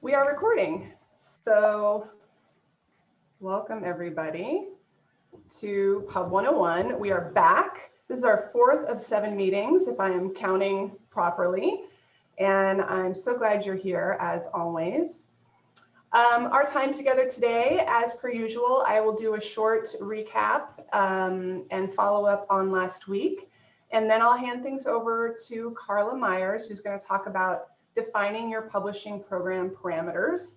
We are recording. So welcome everybody to Pub 101. We are back. This is our fourth of seven meetings, if I am counting properly. And I'm so glad you're here as always. Um, our time together today, as per usual, I will do a short recap um, and follow up on last week. And then I'll hand things over to Carla Myers, who's going to talk about defining your publishing program parameters,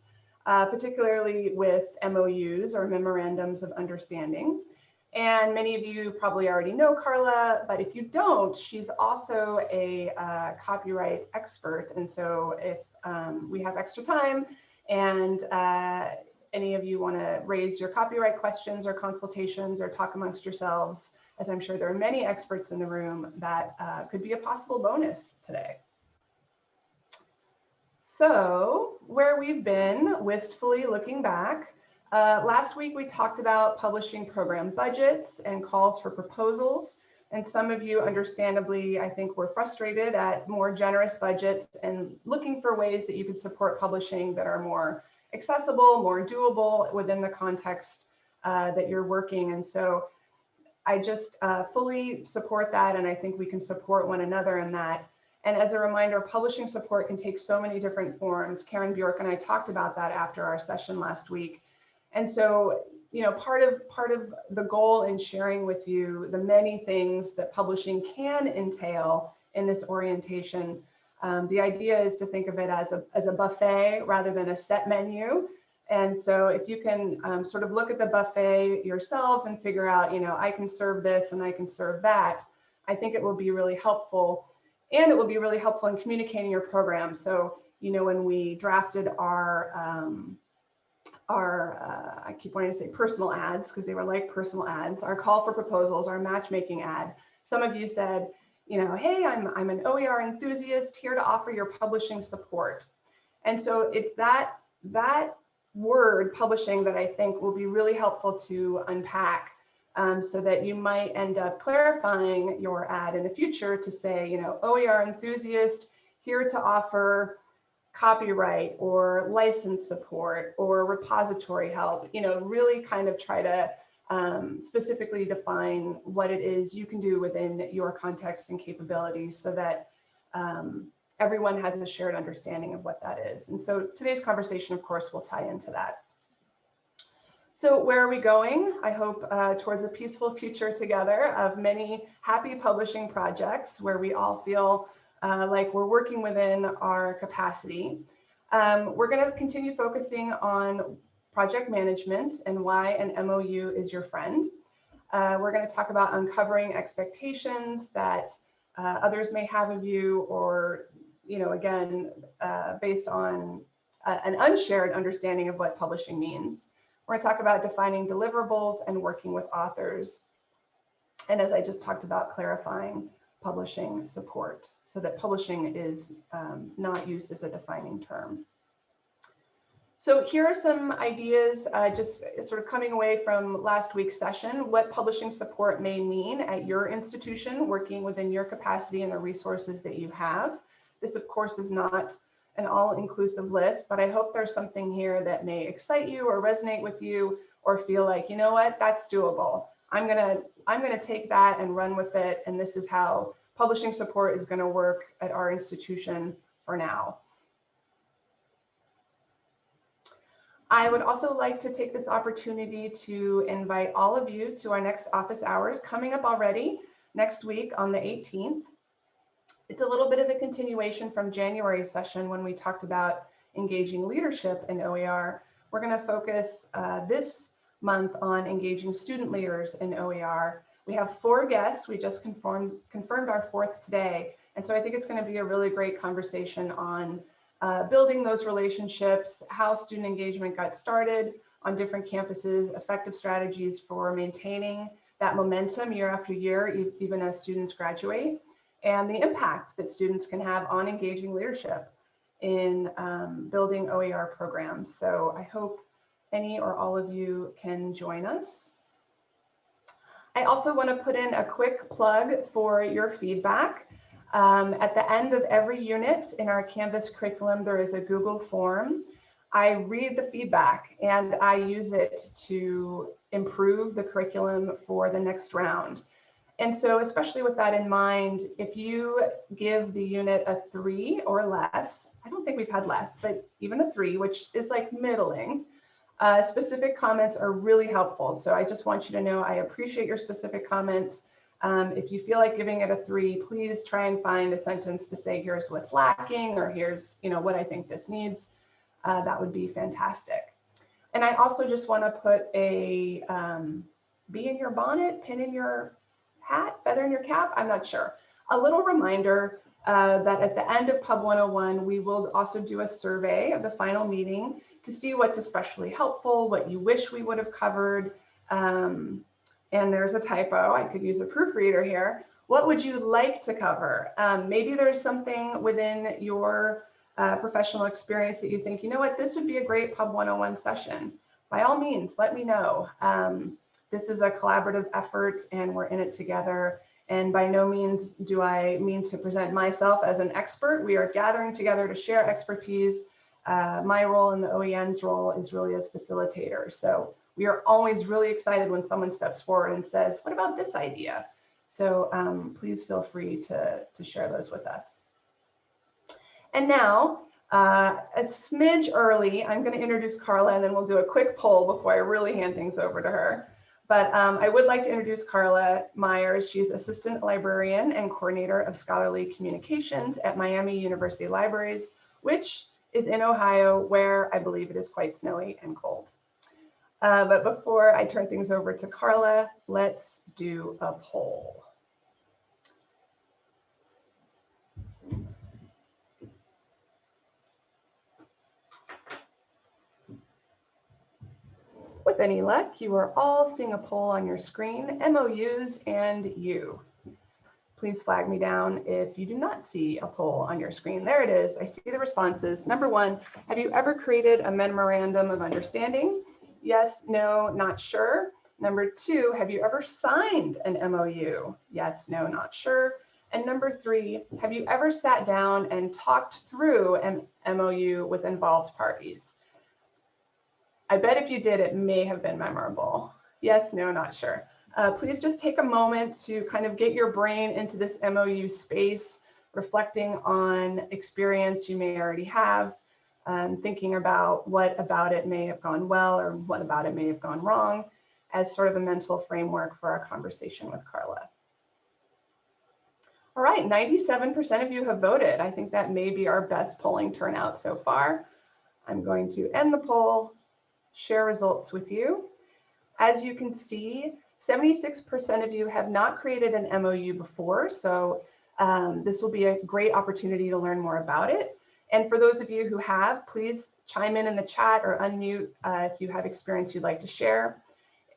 uh, particularly with MOUs or memorandums of understanding. And many of you probably already know Carla, but if you don't, she's also a uh, copyright expert. And so if um, we have extra time and uh, any of you want to raise your copyright questions or consultations or talk amongst yourselves, as I'm sure there are many experts in the room, that uh, could be a possible bonus today. So where we've been, wistfully looking back, uh, last week we talked about publishing program budgets and calls for proposals. And some of you understandably, I think, were frustrated at more generous budgets and looking for ways that you could support publishing that are more accessible, more doable within the context uh, that you're working. And so I just uh, fully support that. And I think we can support one another in that. And as a reminder, publishing support can take so many different forms. Karen Bjork and I talked about that after our session last week. And so, you know, part of part of the goal in sharing with you the many things that publishing can entail in this orientation. Um, the idea is to think of it as a, as a buffet rather than a set menu. And so if you can um, sort of look at the buffet yourselves and figure out, you know, I can serve this and I can serve that, I think it will be really helpful and it will be really helpful in communicating your program. So, you know, when we drafted our, um, our uh, I keep wanting to say personal ads because they were like personal ads, our call for proposals, our matchmaking ad, some of you said, you know, hey, I'm, I'm an OER enthusiast here to offer your publishing support. And so it's that, that word publishing that I think will be really helpful to unpack um, so that you might end up clarifying your ad in the future to say, you know, OER enthusiast here to offer copyright or license support or repository help, you know, really kind of try to um, specifically define what it is you can do within your context and capabilities so that um, everyone has a shared understanding of what that is. And so today's conversation, of course, will tie into that. So where are we going? I hope uh, towards a peaceful future together of many happy publishing projects where we all feel uh, like we're working within our capacity. Um, we're going to continue focusing on project management and why an MOU is your friend. Uh, we're going to talk about uncovering expectations that uh, others may have of you or, you know, again, uh, based on uh, an unshared understanding of what publishing means. We're to talk about defining deliverables and working with authors. And as I just talked about, clarifying publishing support so that publishing is um, not used as a defining term. So here are some ideas uh, just sort of coming away from last week's session, what publishing support may mean at your institution, working within your capacity and the resources that you have. This, of course, is not an all-inclusive list, but I hope there's something here that may excite you or resonate with you or feel like, you know what, that's doable. I'm gonna, I'm gonna take that and run with it. And this is how publishing support is gonna work at our institution for now. I would also like to take this opportunity to invite all of you to our next office hours coming up already next week on the 18th. It's a little bit of a continuation from January session when we talked about engaging leadership in OER. We're going to focus uh, this month on engaging student leaders in OER. We have four guests. We just confirmed, confirmed our fourth today. And so I think it's going to be a really great conversation on uh, building those relationships, how student engagement got started on different campuses, effective strategies for maintaining that momentum year after year, even as students graduate and the impact that students can have on engaging leadership in um, building OER programs. So I hope any or all of you can join us. I also want to put in a quick plug for your feedback. Um, at the end of every unit in our Canvas curriculum, there is a Google form. I read the feedback and I use it to improve the curriculum for the next round. And so especially with that in mind, if you give the unit a three or less, I don't think we've had less, but even a three, which is like middling, uh, specific comments are really helpful. So I just want you to know I appreciate your specific comments. Um, if you feel like giving it a three, please try and find a sentence to say, here's what's lacking, or here's you know what I think this needs. Uh, that would be fantastic. And I also just want to put a um, bee in your bonnet, pin in your hat, feather in your cap, I'm not sure. A little reminder uh, that at the end of Pub 101, we will also do a survey of the final meeting to see what's especially helpful, what you wish we would have covered. Um, and there's a typo, I could use a proofreader here. What would you like to cover? Um, maybe there's something within your uh, professional experience that you think, you know what, this would be a great Pub 101 session. By all means, let me know. Um, this is a collaborative effort and we're in it together. And by no means do I mean to present myself as an expert. We are gathering together to share expertise. Uh, my role and the OEN's role is really as facilitator. So we are always really excited when someone steps forward and says, what about this idea? So um, please feel free to, to share those with us. And now, uh, a smidge early, I'm going to introduce Carla and then we'll do a quick poll before I really hand things over to her. But um, I would like to introduce Carla Myers. She's Assistant Librarian and Coordinator of Scholarly Communications at Miami University Libraries, which is in Ohio, where I believe it is quite snowy and cold. Uh, but before I turn things over to Carla, let's do a poll. With any luck, you are all seeing a poll on your screen, MOUs and you. Please flag me down if you do not see a poll on your screen. There it is. I see the responses. Number one, have you ever created a memorandum of understanding? Yes, no, not sure. Number two, have you ever signed an MOU? Yes, no, not sure. And number three, have you ever sat down and talked through an MOU with involved parties? I bet if you did, it may have been memorable. Yes, no, not sure. Uh, please just take a moment to kind of get your brain into this MOU space, reflecting on experience you may already have, um, thinking about what about it may have gone well or what about it may have gone wrong as sort of a mental framework for our conversation with Carla. All right, 97% of you have voted. I think that may be our best polling turnout so far. I'm going to end the poll share results with you. As you can see, 76% of you have not created an MOU before, so um, this will be a great opportunity to learn more about it. And for those of you who have, please chime in in the chat or unmute uh, if you have experience you'd like to share.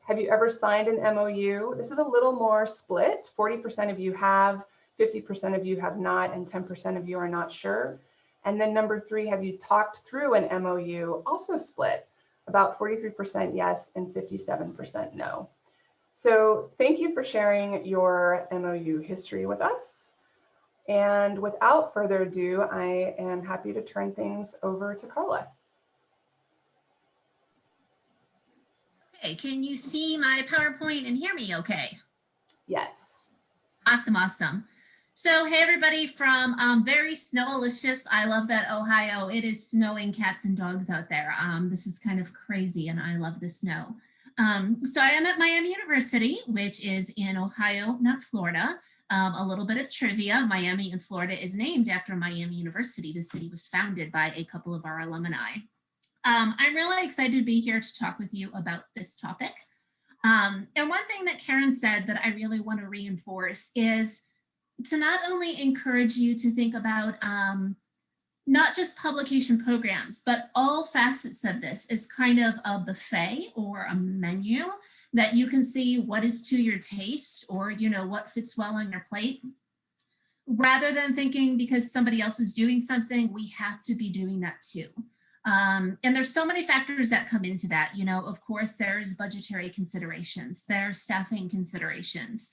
Have you ever signed an MOU? This is a little more split. 40% of you have, 50% of you have not, and 10% of you are not sure. And then number three, have you talked through an MOU? Also split about 43% yes and 57% no. So thank you for sharing your MOU history with us. And without further ado, I am happy to turn things over to Carla. Okay, can you see my PowerPoint and hear me okay? Yes. Awesome, awesome. So hey everybody from um, very snowalicious. I love that Ohio. It is snowing cats and dogs out there. Um, this is kind of crazy and I love the snow. Um, so I am at Miami University, which is in Ohio, not Florida. Um, a little bit of trivia, Miami in Florida is named after Miami University. The city was founded by a couple of our alumni. Um, I'm really excited to be here to talk with you about this topic. Um, and one thing that Karen said that I really want to reinforce is to not only encourage you to think about um, not just publication programs, but all facets of this is kind of a buffet or a menu that you can see what is to your taste or, you know, what fits well on your plate. Rather than thinking because somebody else is doing something, we have to be doing that too. Um, and there's so many factors that come into that. You know, of course, there's budgetary considerations, there's staffing considerations,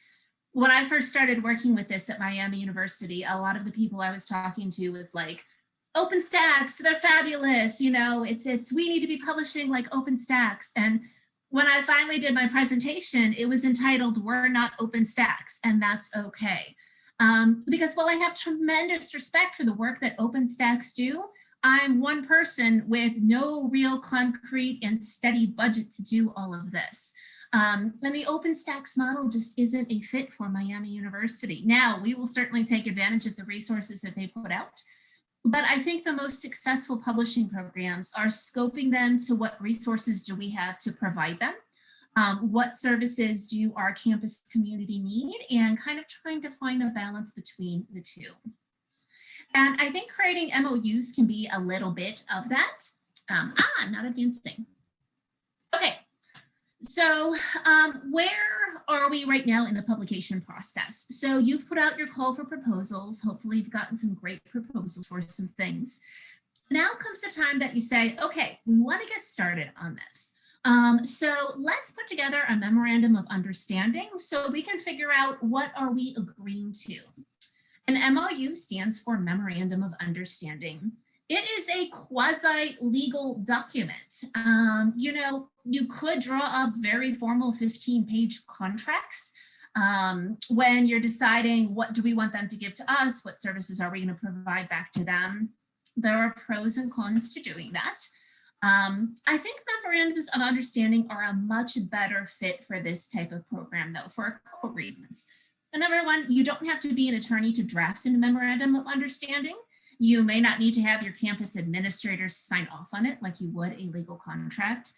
when I first started working with this at Miami University, a lot of the people I was talking to was like, OpenStax, they're fabulous. You know, it's, it's, we need to be publishing like OpenStax. And when I finally did my presentation, it was entitled, We're Not OpenStax, and that's okay. Um, because while I have tremendous respect for the work that OpenStax do, I'm one person with no real concrete and steady budget to do all of this. Um, and the OpenStax model just isn't a fit for Miami University. Now, we will certainly take advantage of the resources that they put out, but I think the most successful publishing programs are scoping them to what resources do we have to provide them, um, what services do our campus community need, and kind of trying to find the balance between the two. And I think creating MOUs can be a little bit of that. Um, ah, I'm not advancing. So um, where are we right now in the publication process? So you've put out your call for proposals. Hopefully you've gotten some great proposals for some things. Now comes the time that you say, okay, we want to get started on this. Um, so let's put together a memorandum of understanding so we can figure out what are we agreeing to. An MOU stands for Memorandum of Understanding. It is a quasi-legal document. Um, you know, you could draw up very formal 15-page contracts um, when you're deciding what do we want them to give to us, what services are we going to provide back to them. There are pros and cons to doing that. Um, I think memorandums of understanding are a much better fit for this type of program though, for a couple reasons. number one, you don't have to be an attorney to draft a memorandum of understanding. You may not need to have your campus administrators sign off on it like you would a legal contract.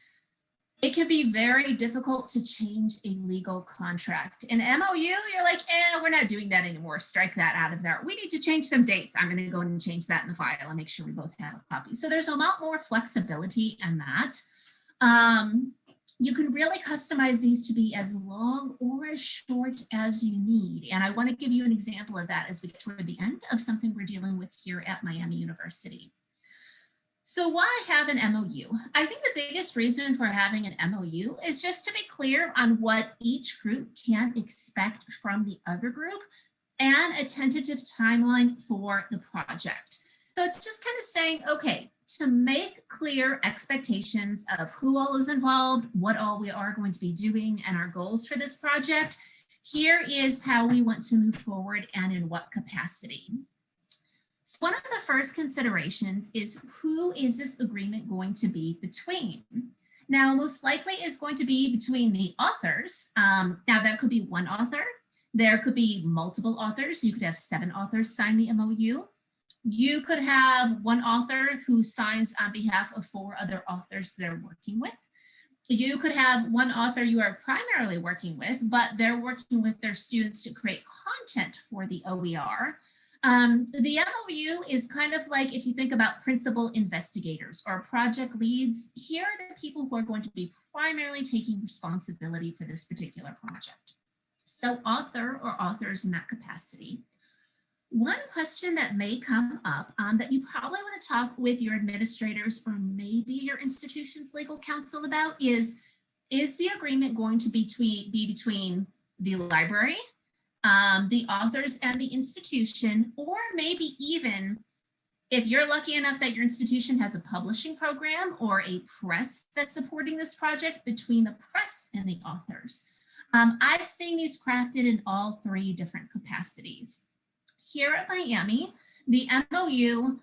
It can be very difficult to change a legal contract. In MOU, you're like, eh, we're not doing that anymore. Strike that out of there. We need to change some dates. I'm going to go and change that in the file and make sure we both have a copy. So there's a lot more flexibility in that. Um, you can really customize these to be as long or as short as you need. And I want to give you an example of that as we get toward the end of something we're dealing with here at Miami University. So why have an MOU? I think the biggest reason for having an MOU is just to be clear on what each group can expect from the other group and a tentative timeline for the project. So it's just kind of saying, okay, to make clear expectations of who all is involved, what all we are going to be doing, and our goals for this project, here is how we want to move forward and in what capacity. So one of the first considerations is who is this agreement going to be between? Now, most likely is going to be between the authors. Um, now, that could be one author. There could be multiple authors. You could have seven authors sign the MOU. You could have one author who signs on behalf of four other authors they're working with. You could have one author you are primarily working with, but they're working with their students to create content for the OER. Um, the MOU is kind of like if you think about principal investigators or project leads, here are the people who are going to be primarily taking responsibility for this particular project. So author or authors in that capacity. One question that may come up um, that you probably want to talk with your administrators or maybe your institution's legal counsel about is, is the agreement going to be, be between the library, um, the authors and the institution, or maybe even if you're lucky enough that your institution has a publishing program or a press that's supporting this project between the press and the authors. Um, I've seen these crafted in all three different capacities here at Miami, the MOU,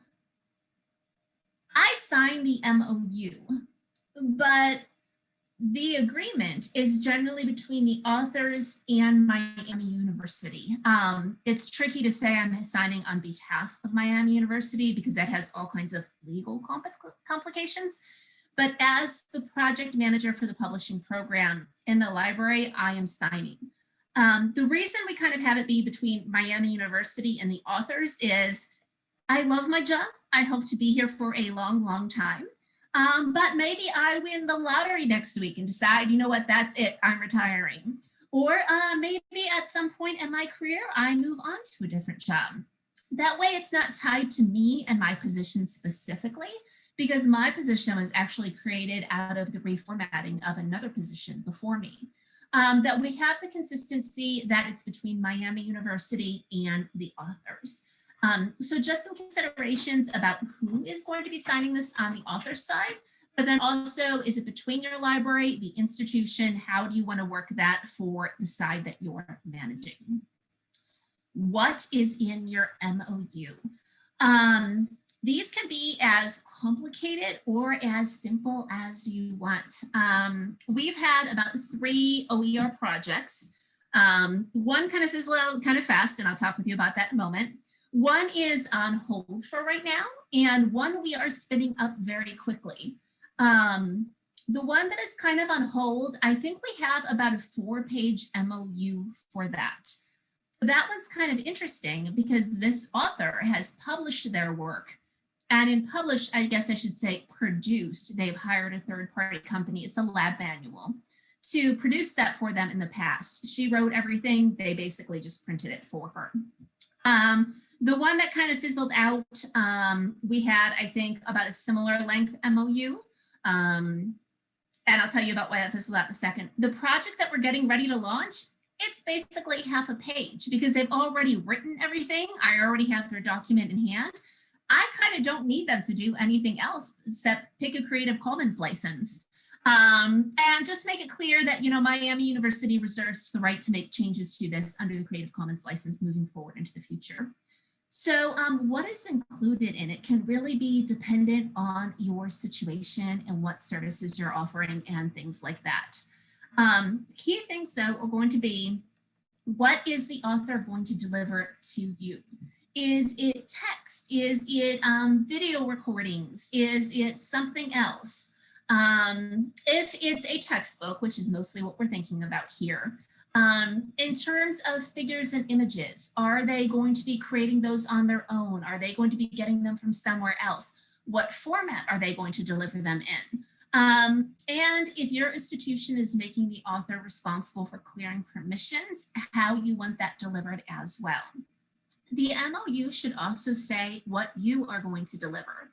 I signed the MOU, but the agreement is generally between the authors and Miami University. Um, it's tricky to say I'm signing on behalf of Miami University because that has all kinds of legal complications. But as the project manager for the publishing program in the library, I am signing. Um, the reason we kind of have it be between Miami University and the authors is I love my job. I hope to be here for a long, long time. Um, but maybe I win the lottery next week and decide, you know what, that's it, I'm retiring. Or uh, maybe at some point in my career, I move on to a different job. That way it's not tied to me and my position specifically, because my position was actually created out of the reformatting of another position before me um, that we have the consistency that it's between Miami University and the authors. Um, so just some considerations about who is going to be signing this on the author side, but then also is it between your library, the institution, how do you want to work that for the side that you're managing? What is in your MOU? Um, these can be as complicated or as simple as you want. Um, we've had about three OER projects. Um, one kind of fizzled out kind of fast, and I'll talk with you about that in a moment. One is on hold for right now, and one we are spinning up very quickly. Um, the one that is kind of on hold, I think we have about a four page MOU for that. That one's kind of interesting because this author has published their work and in published, I guess I should say produced, they've hired a third party company. It's a lab manual to produce that for them in the past. She wrote everything. They basically just printed it for her. Um, the one that kind of fizzled out, um, we had, I think, about a similar length MOU. Um, and I'll tell you about why that fizzled out in a second. The project that we're getting ready to launch, it's basically half a page because they've already written everything. I already have their document in hand. I kind of don't need them to do anything else except pick a Creative Commons license. Um, and just make it clear that, you know, Miami University reserves the right to make changes to this under the Creative Commons license moving forward into the future. So um, what is included in it can really be dependent on your situation and what services you're offering and things like that. Um, key things though are going to be what is the author going to deliver to you? Is it text? Is it um, video recordings? Is it something else? Um, if it's a textbook, which is mostly what we're thinking about here, um, in terms of figures and images, are they going to be creating those on their own? Are they going to be getting them from somewhere else? What format are they going to deliver them in? Um, and if your institution is making the author responsible for clearing permissions, how you want that delivered as well. The MOU should also say what you are going to deliver.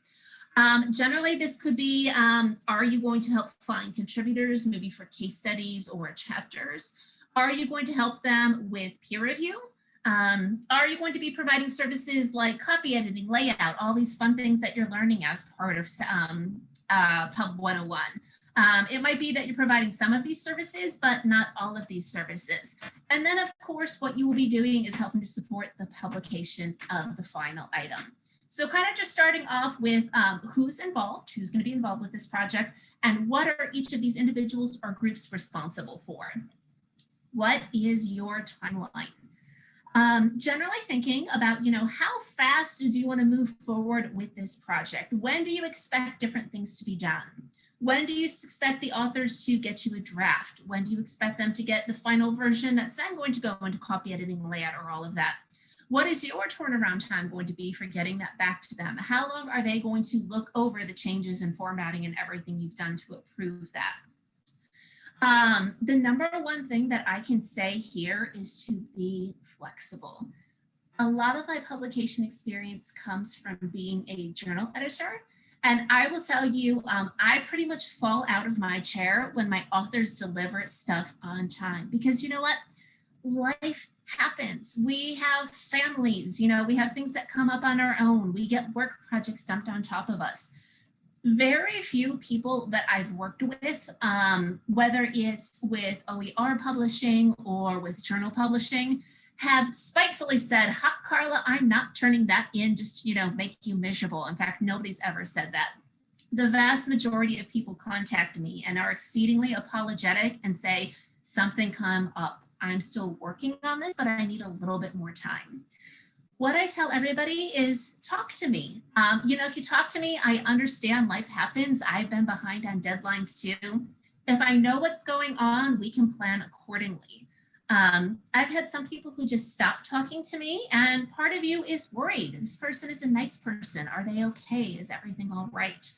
Um, generally, this could be, um, are you going to help find contributors, maybe for case studies or chapters? Are you going to help them with peer review? Um, are you going to be providing services like copy editing, layout, all these fun things that you're learning as part of um, uh, Pub 101? Um, it might be that you're providing some of these services, but not all of these services. And then of course, what you will be doing is helping to support the publication of the final item. So kind of just starting off with um, who's involved, who's going to be involved with this project, and what are each of these individuals or groups responsible for? What is your timeline? Um, generally thinking about, you know, how fast do you want to move forward with this project? When do you expect different things to be done? When do you expect the authors to get you a draft? When do you expect them to get the final version that's then going to go into copy editing, layout, or all of that? What is your turnaround time going to be for getting that back to them? How long are they going to look over the changes in formatting and everything you've done to approve that? Um, the number one thing that I can say here is to be flexible. A lot of my publication experience comes from being a journal editor and I will tell you, um, I pretty much fall out of my chair when my authors deliver stuff on time because you know what? Life happens. We have families, you know, we have things that come up on our own. We get work projects dumped on top of us. Very few people that I've worked with, um, whether it's with OER publishing or with journal publishing, have spitefully said, ha, Carla, I'm not turning that in just, you know, make you miserable. In fact, nobody's ever said that. The vast majority of people contact me and are exceedingly apologetic and say, something come up. I'm still working on this, but I need a little bit more time. What I tell everybody is talk to me. Um, you know, if you talk to me, I understand life happens. I've been behind on deadlines too. If I know what's going on, we can plan accordingly. Um, I've had some people who just stop talking to me and part of you is worried. This person is a nice person. Are they okay? Is everything all right?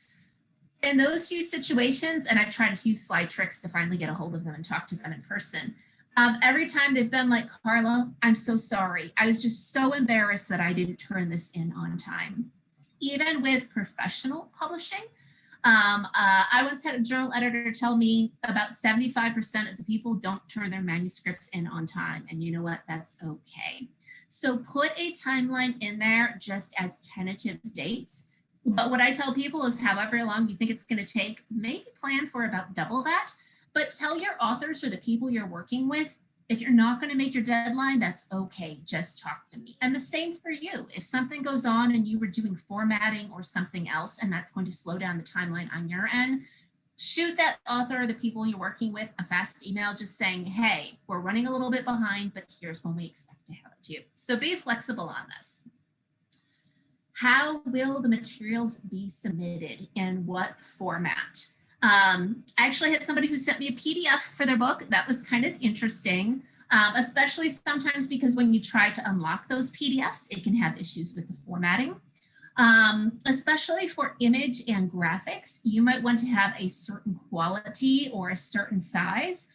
In those few situations, and I've tried a few slide tricks to finally get a hold of them and talk to them in person. Um, every time they've been like, Carla, I'm so sorry. I was just so embarrassed that I didn't turn this in on time. Even with professional publishing, um, uh, I once had a journal editor tell me about 75% of the people don't turn their manuscripts in on time. And you know what? That's okay. So put a timeline in there just as tentative dates. But what I tell people is however long you think it's going to take, maybe plan for about double that. But tell your authors or the people you're working with, if you're not going to make your deadline, that's okay. Just talk to me. And the same for you. If something goes on and you were doing formatting or something else, and that's going to slow down the timeline on your end, shoot that author or the people you're working with a fast email just saying, hey, we're running a little bit behind, but here's when we expect to have it to you. So be flexible on this. How will the materials be submitted in what format? Um, I actually had somebody who sent me a PDF for their book. That was kind of interesting, um, especially sometimes because when you try to unlock those PDFs, it can have issues with the formatting. Um, especially for image and graphics, you might want to have a certain quality or a certain size,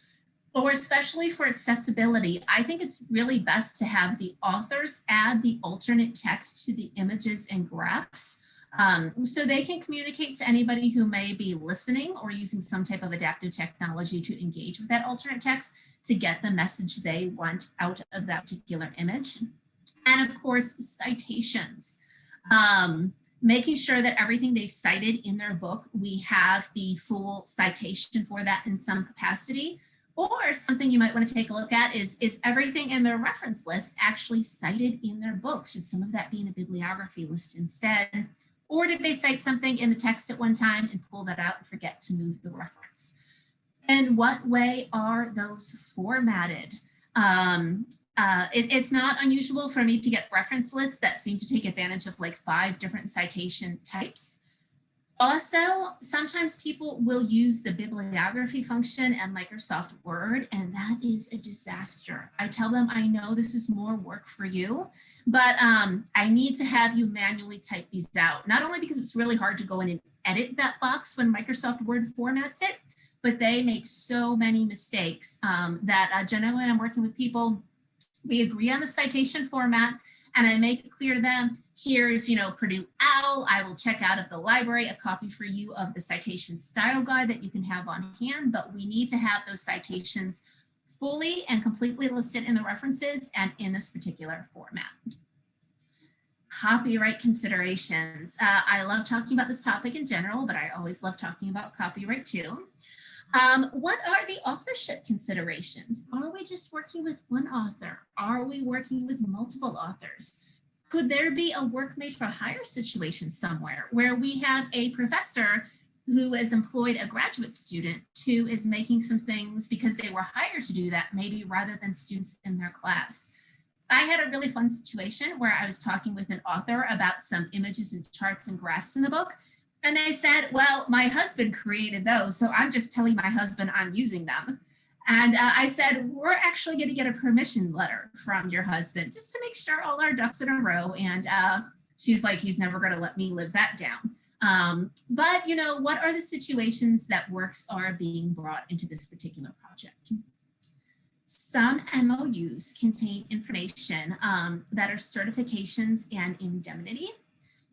or especially for accessibility, I think it's really best to have the authors add the alternate text to the images and graphs um, so they can communicate to anybody who may be listening or using some type of adaptive technology to engage with that alternate text to get the message they want out of that particular image. And of course, citations. Um, making sure that everything they've cited in their book, we have the full citation for that in some capacity. Or something you might want to take a look at is, is everything in their reference list actually cited in their book? Should some of that be in a bibliography list instead? Or did they cite something in the text at one time and pull that out and forget to move the reference? And what way are those formatted? Um, uh, it, it's not unusual for me to get reference lists that seem to take advantage of like five different citation types. Also, sometimes people will use the bibliography function and Microsoft Word, and that is a disaster. I tell them, I know this is more work for you, but um, I need to have you manually type these out, not only because it's really hard to go in and edit that box when Microsoft Word formats it, but they make so many mistakes um, that uh, generally when I'm working with people, we agree on the citation format and I make it clear to them, here's, you know, Purdue OWL. I will check out of the library a copy for you of the citation style guide that you can have on hand, but we need to have those citations fully and completely listed in the references and in this particular format. Copyright considerations. Uh, I love talking about this topic in general, but I always love talking about copyright too. Um, what are the authorship considerations? Are we just working with one author? Are we working with multiple authors? Could there be a work made for hire situation somewhere where we have a professor who has employed a graduate student who is making some things because they were hired to do that, maybe rather than students in their class. I had a really fun situation where I was talking with an author about some images and charts and graphs in the book. And they said, well, my husband created those, so I'm just telling my husband I'm using them. And uh, I said, we're actually going to get a permission letter from your husband just to make sure all our ducks in a row. And uh, she's like, he's never going to let me live that down. Um, but, you know, what are the situations that works are being brought into this particular project? Some MOUs contain information um, that are certifications and indemnity.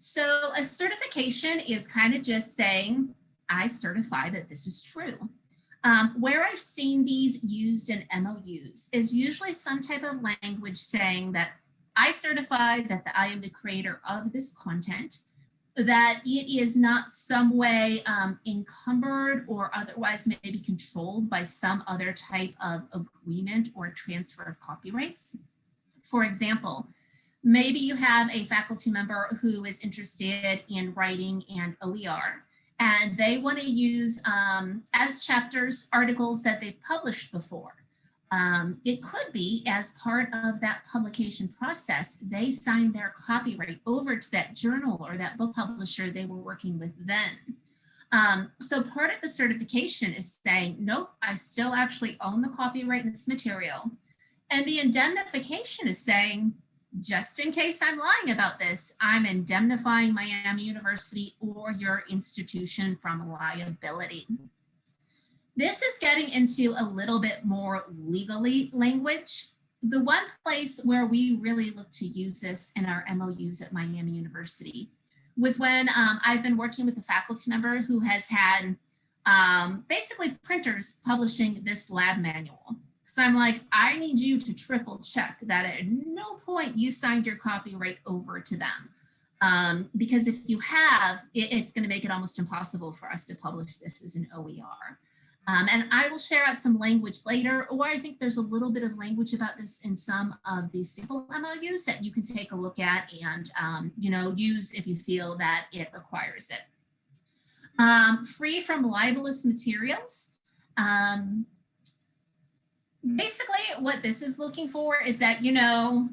So a certification is kind of just saying, I certify that this is true. Um, where I've seen these used in MOUs is usually some type of language saying that I certify that I am the creator of this content, that it is not some way um, encumbered or otherwise maybe controlled by some other type of agreement or transfer of copyrights. For example, maybe you have a faculty member who is interested in writing and OER and they want to use um, as chapters articles that they've published before. Um, it could be as part of that publication process, they sign their copyright over to that journal or that book publisher they were working with then. Um, so part of the certification is saying, nope, I still actually own the copyright in this material. And the indemnification is saying, just in case I'm lying about this, I'm indemnifying Miami University or your institution from liability. This is getting into a little bit more legally language. The one place where we really look to use this in our MOUs at Miami University was when um, I've been working with a faculty member who has had um, basically printers publishing this lab manual. So I'm like, I need you to triple check that at no point you signed your copyright over to them. Um, because if you have, it, it's going to make it almost impossible for us to publish this as an OER. Um, and I will share out some language later, or I think there's a little bit of language about this in some of the simple MOUs that you can take a look at and, um, you know, use if you feel that it requires it. Um, free from libelous materials. Um, basically, what this is looking for is that, you know,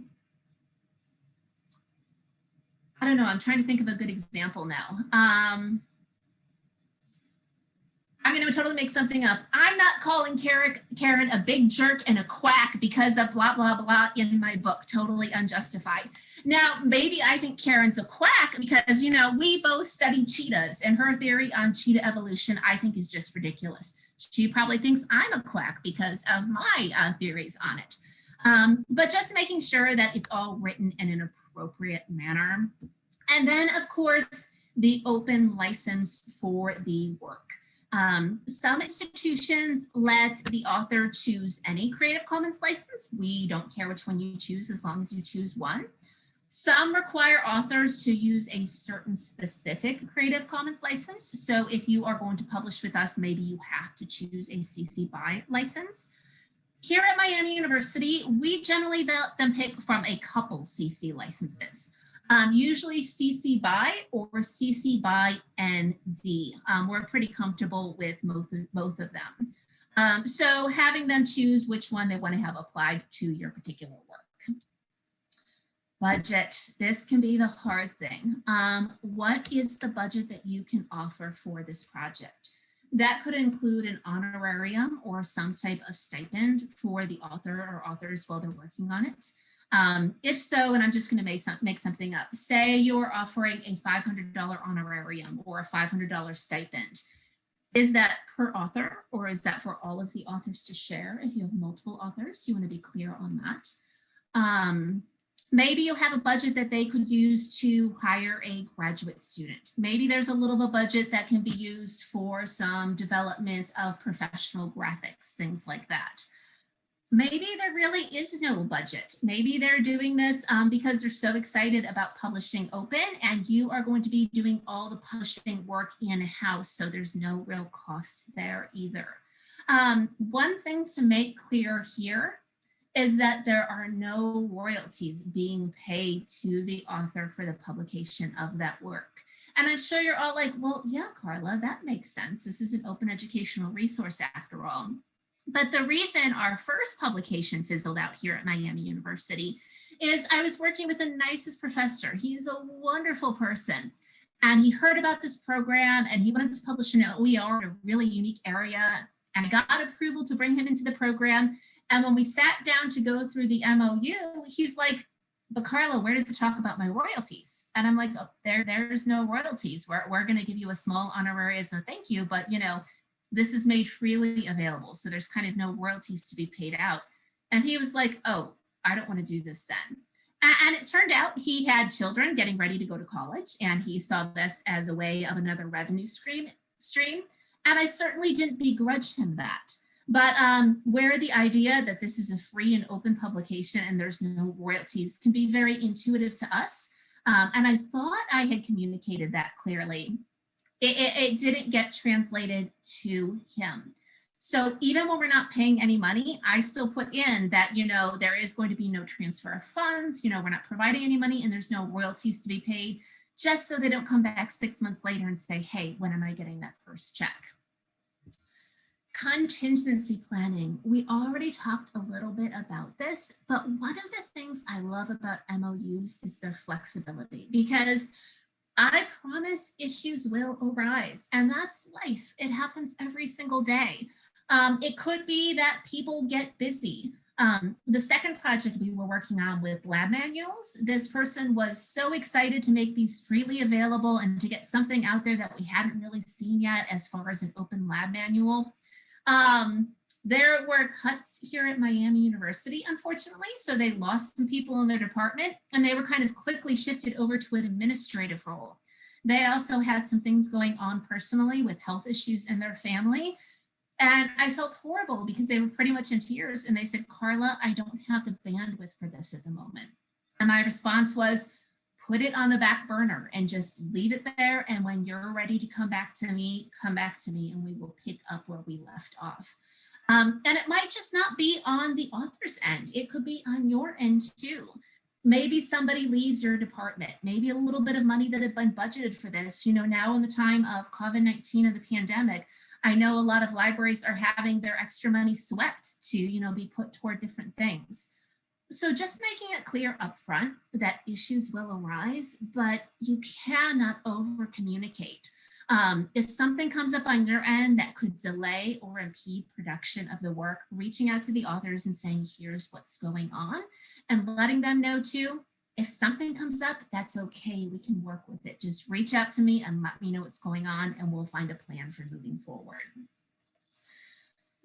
I don't know, I'm trying to think of a good example now. Um, I'm going to totally make something up. I'm not calling Karen, a big jerk and a quack because of blah, blah, blah in my book. Totally unjustified. Now, maybe I think Karen's a quack because, you know, we both study cheetahs and her theory on cheetah evolution, I think is just ridiculous. She probably thinks I'm a quack because of my uh, theories on it. Um, but just making sure that it's all written in an appropriate manner. And then, of course, the open license for the work. Um, some institutions let the author choose any Creative Commons license. We don't care which one you choose as long as you choose one. Some require authors to use a certain specific Creative Commons license. So if you are going to publish with us, maybe you have to choose a CC BY license. Here at Miami University, we generally let them pick from a couple CC licenses um, usually CC BY or CC BY ND. Um, we're pretty comfortable with both, both of them. Um, so having them choose which one they want to have applied to your particular work. Budget, this can be the hard thing. Um, what is the budget that you can offer for this project? That could include an honorarium or some type of stipend for the author or authors while they're working on it. Um, if so, and I'm just going to make, some, make something up, say you're offering a $500 honorarium or a $500 stipend. Is that per author or is that for all of the authors to share? If you have multiple authors, you want to be clear on that. Um, maybe you'll have a budget that they could use to hire a graduate student. Maybe there's a little of a budget that can be used for some development of professional graphics, things like that maybe there really is no budget. Maybe they're doing this um, because they're so excited about publishing open and you are going to be doing all the publishing work in-house. So there's no real cost there either. Um, one thing to make clear here is that there are no royalties being paid to the author for the publication of that work. And I'm sure you're all like, well, yeah, Carla, that makes sense. This is an open educational resource after all. But the reason our first publication fizzled out here at Miami University is I was working with the nicest professor. He's a wonderful person. And he heard about this program and he wanted to publish an OER in a really unique area. And I got approval to bring him into the program. And when we sat down to go through the MOU, he's like, but Carla, where does it talk about my royalties? And I'm like, oh, there, there's no royalties. We're, we're going to give you a small honorary as a thank you, but you know, this is made freely available. So there's kind of no royalties to be paid out. And he was like, oh, I don't want to do this then. And it turned out he had children getting ready to go to college and he saw this as a way of another revenue stream. stream. And I certainly didn't begrudge him that. But um, where the idea that this is a free and open publication and there's no royalties can be very intuitive to us. Um, and I thought I had communicated that clearly it, it, it didn't get translated to him. So even when we're not paying any money, I still put in that, you know, there is going to be no transfer of funds, you know, we're not providing any money and there's no royalties to be paid, just so they don't come back six months later and say, hey, when am I getting that first check? Contingency planning. We already talked a little bit about this, but one of the things I love about MOUs is their flexibility because I promise issues will arise and that's life. It happens every single day. Um, it could be that people get busy. Um, the second project we were working on with lab manuals, this person was so excited to make these freely available and to get something out there that we hadn't really seen yet as far as an open lab manual. Um, there were cuts here at Miami University, unfortunately, so they lost some people in their department and they were kind of quickly shifted over to an administrative role. They also had some things going on personally with health issues in their family. And I felt horrible because they were pretty much in tears and they said, Carla, I don't have the bandwidth for this at the moment. And my response was, put it on the back burner and just leave it there. And when you're ready to come back to me, come back to me and we will pick up where we left off. Um, and it might just not be on the author's end. It could be on your end too. Maybe somebody leaves your department, maybe a little bit of money that had been budgeted for this. You know, now in the time of COVID-19 and the pandemic, I know a lot of libraries are having their extra money swept to, you know, be put toward different things. So just making it clear upfront that issues will arise, but you cannot over communicate. Um, if something comes up on your end that could delay or impede production of the work, reaching out to the authors and saying, here's what's going on and letting them know too, if something comes up, that's okay. We can work with it. Just reach out to me and let me know what's going on and we'll find a plan for moving forward.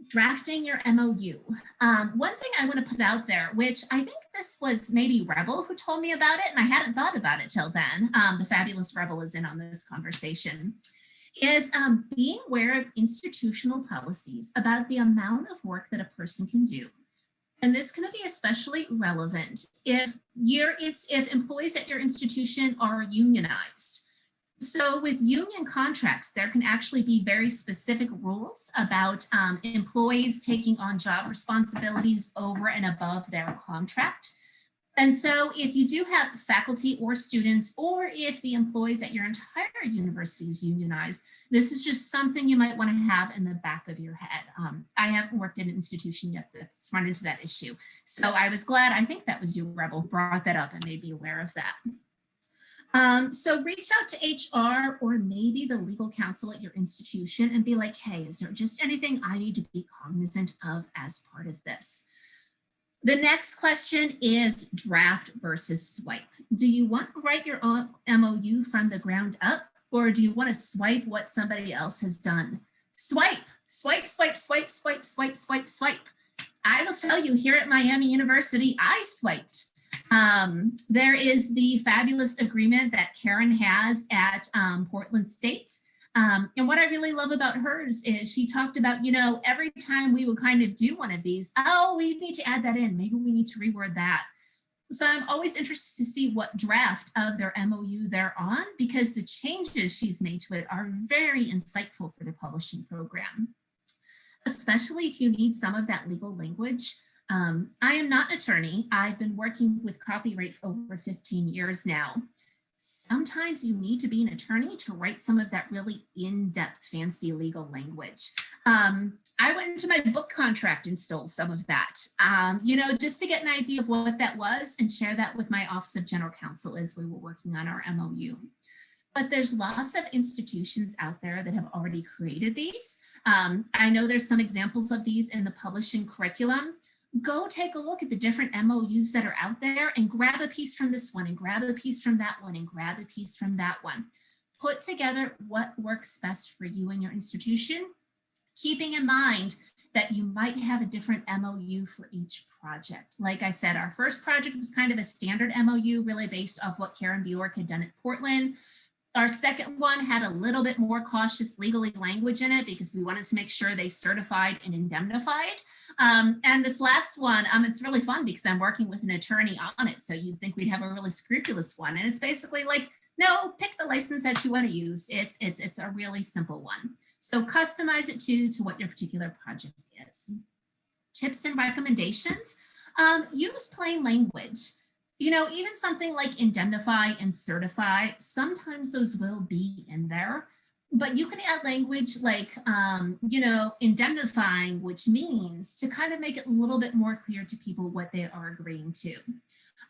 Drafting your MOU. Um, one thing I want to put out there, which I think this was maybe Rebel who told me about it, and I hadn't thought about it till then. Um, the fabulous Rebel is in on this conversation is um, being aware of institutional policies about the amount of work that a person can do. And this can be especially relevant if you're, it's, if employees at your institution are unionized. So with union contracts, there can actually be very specific rules about um, employees taking on job responsibilities over and above their contract. And so if you do have faculty or students, or if the employees at your entire university is unionized, this is just something you might want to have in the back of your head. Um, I haven't worked in an institution yet that's run into that issue. So I was glad, I think that was you, Rebel, brought that up and made me aware of that. Um, so reach out to HR or maybe the legal counsel at your institution and be like, hey, is there just anything I need to be cognizant of as part of this? The next question is draft versus swipe. Do you want to write your own MOU from the ground up or do you want to swipe what somebody else has done? Swipe, swipe, swipe, swipe, swipe, swipe, swipe, swipe. I will tell you here at Miami University, I swiped. Um, there is the fabulous agreement that Karen has at um, Portland State um, and what I really love about hers is she talked about, you know, every time we would kind of do one of these, oh, we need to add that in. Maybe we need to reword that. So I'm always interested to see what draft of their MOU they're on because the changes she's made to it are very insightful for the publishing program, especially if you need some of that legal language. Um, I am not an attorney. I've been working with copyright for over 15 years now sometimes you need to be an attorney to write some of that really in-depth fancy legal language. Um, I went into my book contract and stole some of that, um, you know, just to get an idea of what that was and share that with my Office of General Counsel as we were working on our MOU. But there's lots of institutions out there that have already created these. Um, I know there's some examples of these in the publishing curriculum go take a look at the different MOUs that are out there and grab a piece from this one and grab a piece from that one and grab a piece from that one. Put together what works best for you and your institution, keeping in mind that you might have a different MOU for each project. Like I said, our first project was kind of a standard MOU really based off what Karen Bjork had done at Portland. Our second one had a little bit more cautious legally language in it because we wanted to make sure they certified and indemnified. Um, and this last one, um, it's really fun because I'm working with an attorney on it. So you'd think we'd have a really scrupulous one. And it's basically like, no, pick the license that you want to use. It's, it's, it's a really simple one. So customize it to, to what your particular project is. Tips and recommendations. Um, use plain language you know, even something like indemnify and certify, sometimes those will be in there, but you can add language like, um, you know, indemnifying, which means to kind of make it a little bit more clear to people what they are agreeing to.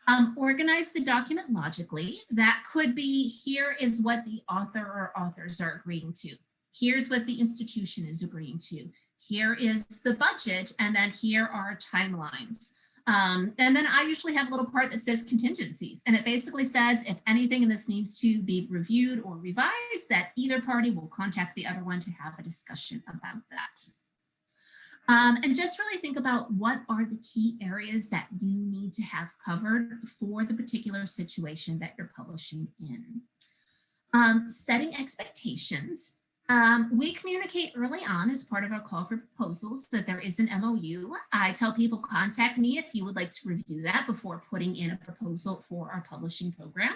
Um, organize the document logically. That could be, here is what the author or authors are agreeing to. Here's what the institution is agreeing to. Here is the budget, and then here are timelines. Um, and then I usually have a little part that says contingencies, and it basically says if anything in this needs to be reviewed or revised, that either party will contact the other one to have a discussion about that. Um, and just really think about what are the key areas that you need to have covered for the particular situation that you're publishing in. Um, setting expectations. Um, we communicate early on as part of our call for proposals that there is an MOU. I tell people contact me if you would like to review that before putting in a proposal for our publishing program.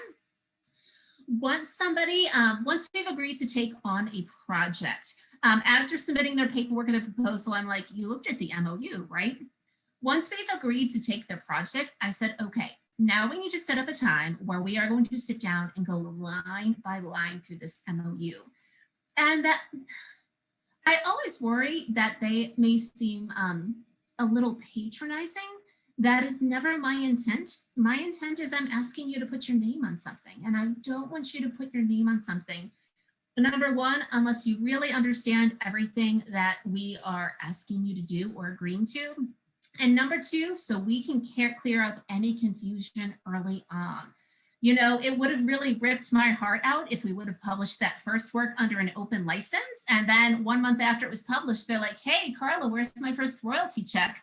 Once somebody, um, once we've agreed to take on a project, um, as they're submitting their paperwork and their proposal, I'm like, you looked at the MOU, right? Once we've agreed to take the project, I said, okay, now we need to set up a time where we are going to sit down and go line by line through this MOU. And that I always worry that they may seem um, a little patronizing. That is never my intent. My intent is I'm asking you to put your name on something and I don't want you to put your name on something. Number one, unless you really understand everything that we are asking you to do or agreeing to, and number two, so we can clear up any confusion early on. You know, it would have really ripped my heart out if we would have published that first work under an open license. And then one month after it was published, they're like, hey, Carla, where's my first royalty check?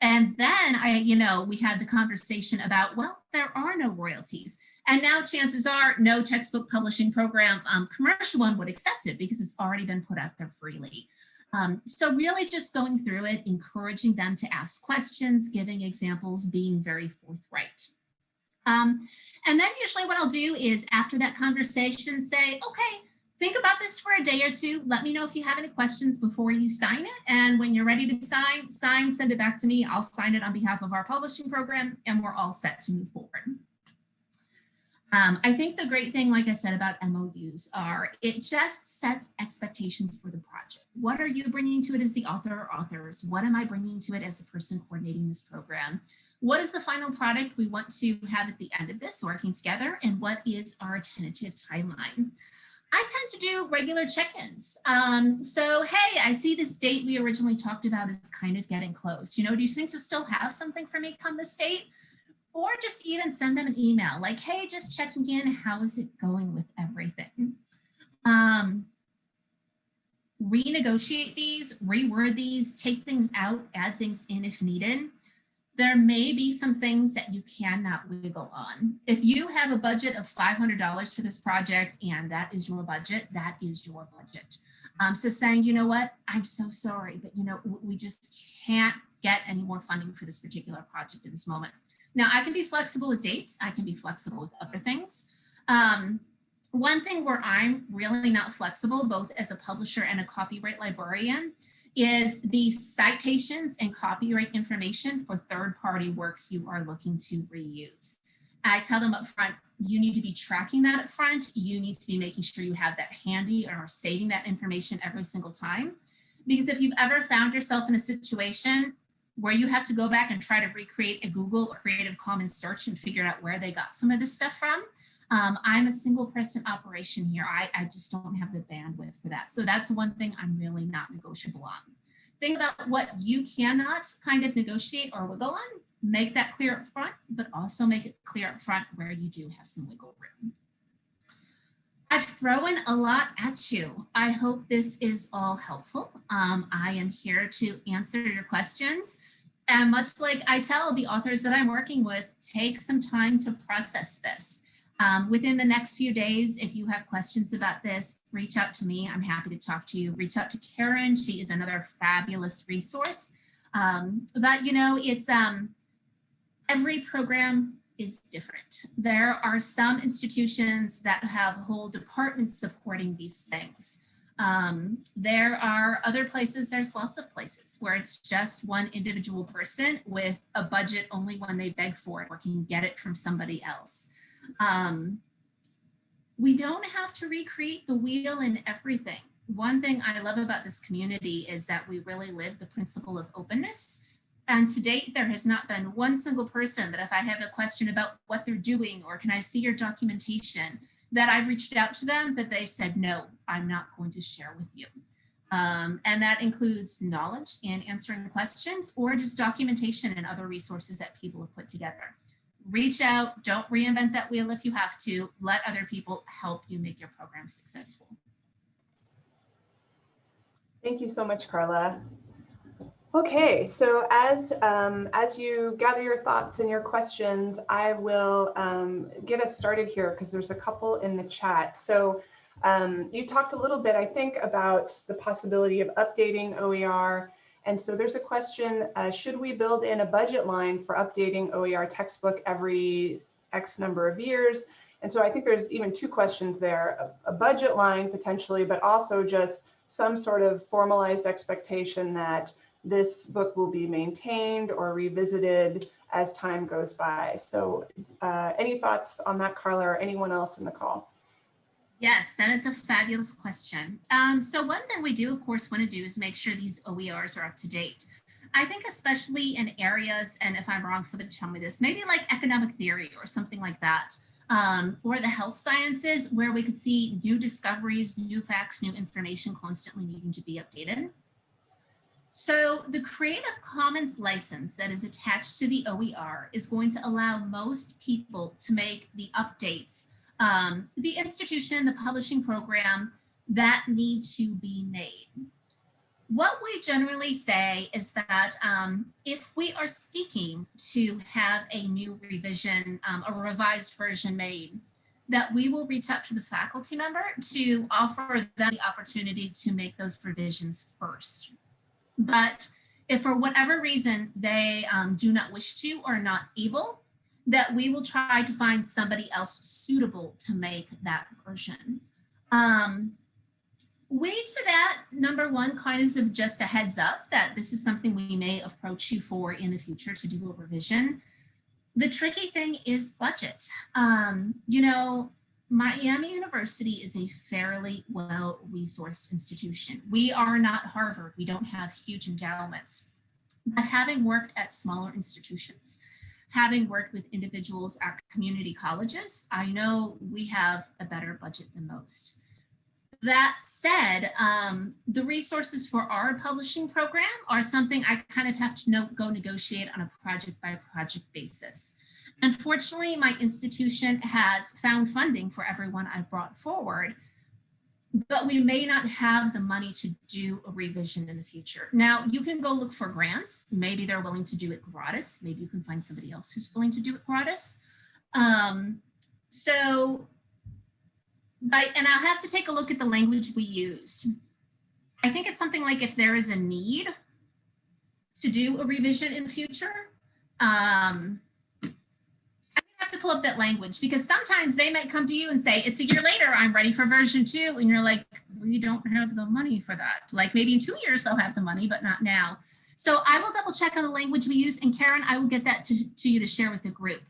And then I, you know, we had the conversation about, well, there are no royalties. And now chances are no textbook publishing program um, commercial one would accept it because it's already been put out there freely. Um, so really just going through it, encouraging them to ask questions, giving examples, being very forthright. Um, and then usually what I'll do is after that conversation say, okay, think about this for a day or two. Let me know if you have any questions before you sign it. And when you're ready to sign, sign, send it back to me. I'll sign it on behalf of our publishing program and we're all set to move forward. Um, I think the great thing, like I said, about MOUs are it just sets expectations for the project. What are you bringing to it as the author or authors? What am I bringing to it as the person coordinating this program? What is the final product we want to have at the end of this working together? And what is our tentative timeline? I tend to do regular check-ins. Um, so, hey, I see this date we originally talked about is kind of getting close. You know, do you think you'll still have something for me come this date? or just even send them an email like, hey, just checking in, how is it going with everything? Um, renegotiate these, reword these, take things out, add things in if needed. There may be some things that you cannot wiggle on. If you have a budget of $500 for this project and that is your budget, that is your budget. Um, so saying, you know what, I'm so sorry, but you know, we just can't get any more funding for this particular project at this moment. Now I can be flexible with dates. I can be flexible with other things. Um, one thing where I'm really not flexible, both as a publisher and a copyright librarian, is the citations and copyright information for third-party works you are looking to reuse. I tell them up front, you need to be tracking that up front. You need to be making sure you have that handy or saving that information every single time. Because if you've ever found yourself in a situation where you have to go back and try to recreate a Google or Creative Commons search and figure out where they got some of this stuff from. Um, I'm a single person operation here. I, I just don't have the bandwidth for that. So that's one thing I'm really not negotiable on. Think about what you cannot kind of negotiate or wiggle on. Make that clear up front, but also make it clear up front where you do have some wiggle room. I've thrown a lot at you. I hope this is all helpful. Um, I am here to answer your questions. And much like I tell the authors that I'm working with, take some time to process this. Um, within the next few days, if you have questions about this, reach out to me. I'm happy to talk to you. Reach out to Karen. She is another fabulous resource. Um, but you know, it's um, every program is different. There are some institutions that have whole departments supporting these things. Um, there are other places, there's lots of places where it's just one individual person with a budget only when they beg for it or can get it from somebody else. Um, we don't have to recreate the wheel in everything. One thing I love about this community is that we really live the principle of openness and to date, there has not been one single person that if I have a question about what they're doing or can I see your documentation, that I've reached out to them that they said, no, I'm not going to share with you. Um, and that includes knowledge in answering questions or just documentation and other resources that people have put together. Reach out, don't reinvent that wheel if you have to, let other people help you make your program successful. Thank you so much, Carla. Okay, so as um, as you gather your thoughts and your questions, I will um, get us started here because there's a couple in the chat. So Um, you talked a little bit, I think, about the possibility of updating OER. And so there's a question, uh, should we build in a budget line for updating OER textbook every X number of years? And so I think there's even two questions there, a, a budget line potentially, but also just some sort of formalized expectation that this book will be maintained or revisited as time goes by. So uh, any thoughts on that, Carla, or anyone else in the call? Yes, that is a fabulous question. Um, so one thing we do, of course, want to do is make sure these OERs are up to date. I think especially in areas, and if I'm wrong, somebody tell me this, maybe like economic theory or something like that, um, or the health sciences, where we could see new discoveries, new facts, new information constantly needing to be updated. So the Creative Commons license that is attached to the OER is going to allow most people to make the updates, um, the institution, the publishing program that need to be made. What we generally say is that um, if we are seeking to have a new revision, um, a revised version made, that we will reach out to the faculty member to offer them the opportunity to make those provisions first. But if for whatever reason they um, do not wish to or not able, that we will try to find somebody else suitable to make that version. Um, we that, number one, kind of just a heads up that this is something we may approach you for in the future to do a revision. The tricky thing is budget. Um, you know, Miami University is a fairly well-resourced institution. We are not Harvard. We don't have huge endowments. But having worked at smaller institutions, having worked with individuals at community colleges, I know we have a better budget than most. That said, um, the resources for our publishing program are something I kind of have to know, go negotiate on a project by project basis. Unfortunately, my institution has found funding for everyone I've brought forward, but we may not have the money to do a revision in the future. Now, you can go look for grants. Maybe they're willing to do it gratis. Maybe you can find somebody else who's willing to do it gratis. Um, so, but, and I'll have to take a look at the language we used. I think it's something like if there is a need to do a revision in the future, um, to pull up that language because sometimes they might come to you and say, it's a year later, I'm ready for version two. And you're like, we don't have the money for that. Like maybe in two years they'll have the money, but not now. So I will double check on the language we use. And Karen, I will get that to, to you to share with the group.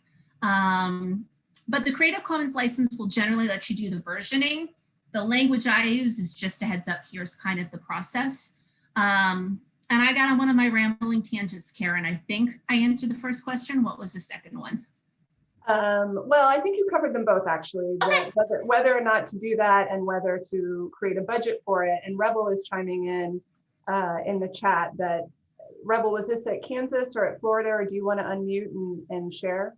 Um, but the Creative Commons license will generally let you do the versioning. The language I use is just a heads up, here's kind of the process. Um, and I got on one of my rambling tangents, Karen. I think I answered the first question. What was the second one? Um, well, I think you covered them both actually, Okay. whether, whether or not to do that and whether to create a budget for it. And Rebel is chiming in uh, in the chat that Rebel, was this at Kansas or at Florida, or do you want to unmute and, and share?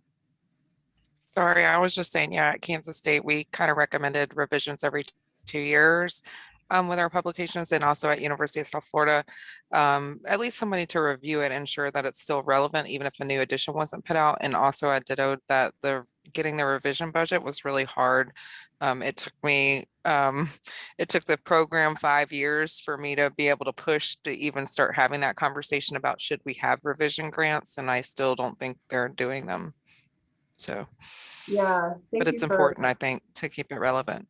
Sorry, I was just saying, yeah, at Kansas State, we kind of recommended revisions every two years um, with our publications and also at University of South Florida, um, at least somebody to review it, and ensure that it's still relevant, even if a new edition wasn't put out. And also I ditto that the getting the revision budget was really hard. Um, it took me, um, it took the program five years for me to be able to push to even start having that conversation about should we have revision grants? And I still don't think they're doing them. So, Yeah. thank but it's important, I think, to keep it relevant.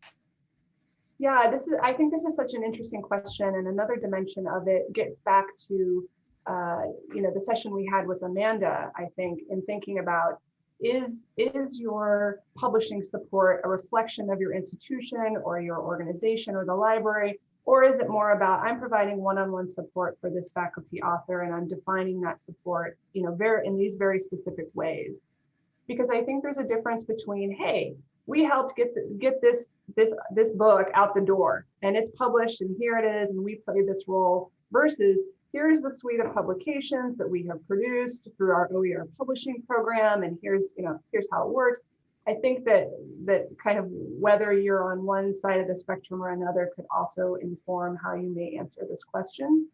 Yeah, this is, I think this is such an interesting question and another dimension of it gets back to, uh, you know, the session we had with Amanda, I think, in thinking about is, is your publishing support a reflection of your institution or your organization or the library? Or is it more about I'm providing one-on-one support for this faculty author and I'm defining that support, you know, very in these very specific ways? Because I think there's a difference between, hey, we helped get the, get this this this book out the door and it's published and here it is and we play this role versus here's the suite of publications that we have produced through our OER publishing program and here's you know here's how it works. I think that that kind of whether you're on one side of the spectrum or another could also inform how you may answer this question.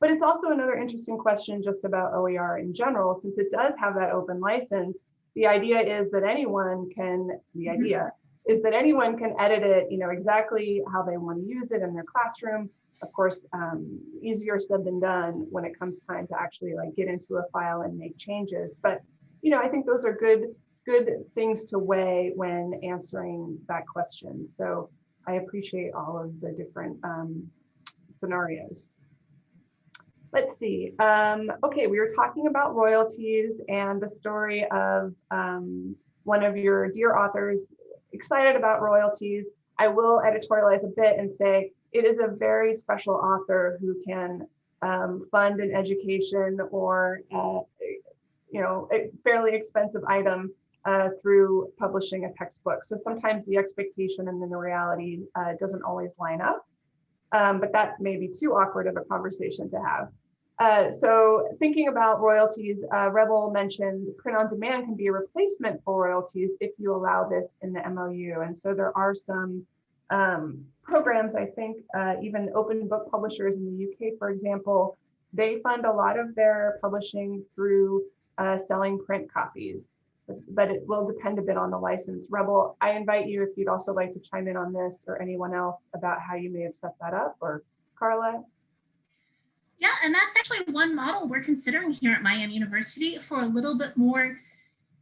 But it's also another interesting question just about OER in general, since it does have that open license the idea is that anyone can, the idea is that anyone can edit it, you know, exactly how they want to use it in their classroom. Of course, um, easier said than done when it comes time to actually like get into a file and make changes. But, you know, I think those are good, good things to weigh when answering that question. So I appreciate all of the different um, scenarios. Let's see. Um, okay, we were talking about royalties and the story of um, one of your dear authors excited about royalties. I will editorialize a bit and say it is a very special author who can um, fund an education or uh, you know a fairly expensive item uh, through publishing a textbook. So sometimes the expectation and then the reality uh, doesn't always line up. Um, but that may be too awkward of a conversation to have. Uh, so thinking about royalties, uh, Rebel mentioned print on demand can be a replacement for royalties if you allow this in the MOU. And so there are some um, programs, I think, uh, even open book publishers in the UK, for example, they fund a lot of their publishing through uh, selling print copies, but, but it will depend a bit on the license. Rebel, I invite you if you'd also like to chime in on this or anyone else about how you may have set that up or Carla. Yeah, and that's actually one model we're considering here at Miami University for a little bit more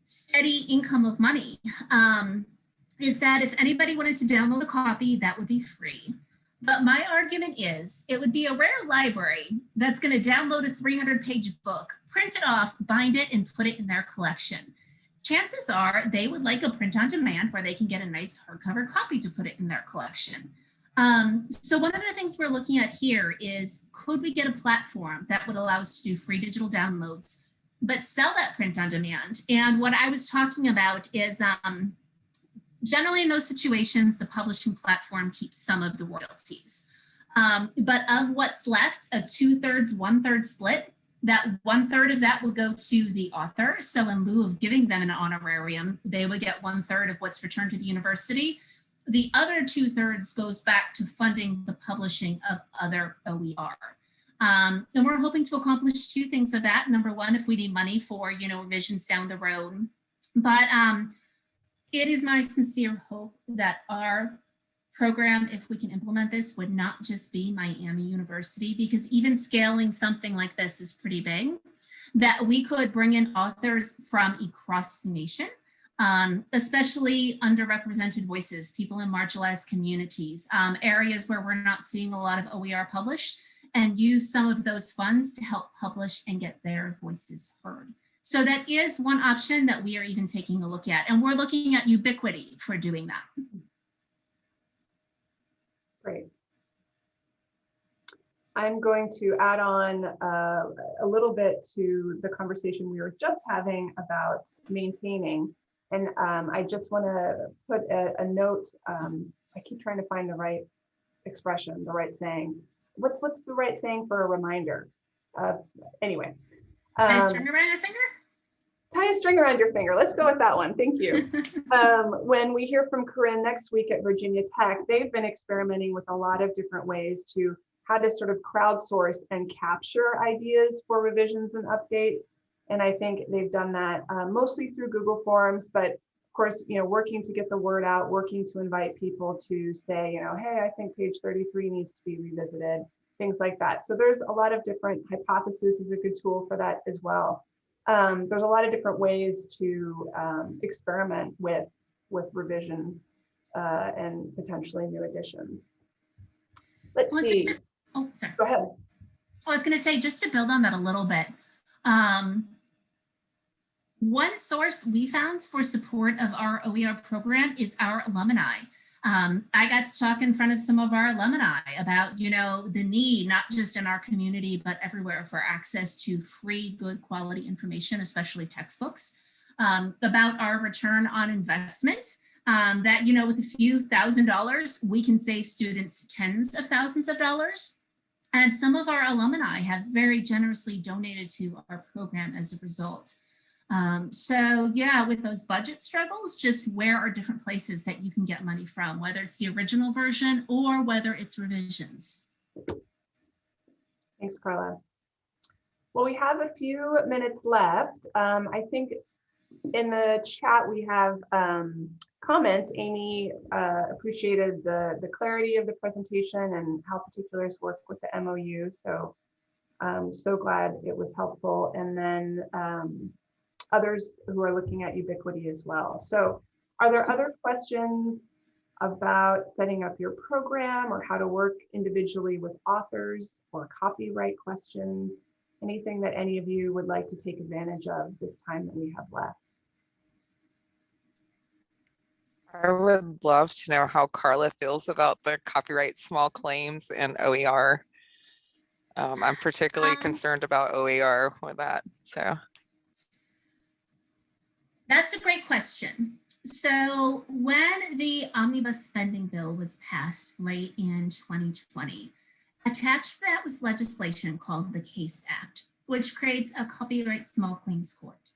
steady income of money. Um, is that if anybody wanted to download a copy, that would be free. But my argument is it would be a rare library that's going to download a 300 page book, print it off, bind it, and put it in their collection. Chances are they would like a print on demand where they can get a nice hardcover copy to put it in their collection. Um, so one of the things we're looking at here is could we get a platform that would allow us to do free digital downloads, but sell that print on demand? And what I was talking about is um, generally in those situations, the publishing platform keeps some of the royalties. Um, but of what's left, a two thirds, one third split, that one third of that would go to the author. So in lieu of giving them an honorarium, they would get one third of what's returned to the university the other two thirds goes back to funding the publishing of other OER. Um, and we're hoping to accomplish two things of that. Number one, if we need money for, you know, revisions down the road. But um, it is my sincere hope that our program, if we can implement this, would not just be Miami University, because even scaling something like this is pretty big, that we could bring in authors from across the nation um, especially underrepresented voices, people in marginalized communities, um, areas where we're not seeing a lot of OER published, and use some of those funds to help publish and get their voices heard. So that is one option that we are even taking a look at, and we're looking at Ubiquity for doing that. Great. I'm going to add on uh, a little bit to the conversation we were just having about maintaining and um, I just want to put a, a note. Um, I keep trying to find the right expression, the right saying. What's what's the right saying for a reminder? Uh, anyway. Tie a string around your finger? Tie a string around your finger. Let's go with that one. Thank you. um, when we hear from Corinne next week at Virginia Tech, they've been experimenting with a lot of different ways to how to sort of crowdsource and capture ideas for revisions and updates and I think they've done that uh, mostly through Google Forms, but of course, you know, working to get the word out, working to invite people to say, you know, hey, I think page 33 needs to be revisited, things like that. So there's a lot of different hypothesis is a good tool for that as well. Um, there's a lot of different ways to um, experiment with with revision uh, and potentially new additions. Let's well, see. Oh, sorry. Go ahead. I was going to say, just to build on that a little bit, um, one source we found for support of our OER program is our alumni. Um, I got to talk in front of some of our alumni about, you know, the need, not just in our community, but everywhere for access to free, good quality information, especially textbooks, um, about our return on investment, um, that, you know, with a few thousand dollars, we can save students tens of thousands of dollars. And some of our alumni have very generously donated to our program as a result. Um, so yeah, with those budget struggles, just where are different places that you can get money from, whether it's the original version or whether it's revisions. Thanks, Carla. Well, we have a few minutes left. Um, I think in the chat we have um, comment, Amy uh, appreciated the, the clarity of the presentation and how particulars work with the MOU. So I'm so glad it was helpful. And then um, others who are looking at Ubiquity as well. So are there other questions about setting up your program or how to work individually with authors or copyright questions? Anything that any of you would like to take advantage of this time that we have left? I would love to know how Carla feels about the copyright small claims and OER. Um, I'm particularly Um, concerned about OER with that, so. That's a great question. So when the omnibus spending bill was passed late in 2020, attached to that was legislation called the CASE Act, which creates a copyright small claims court.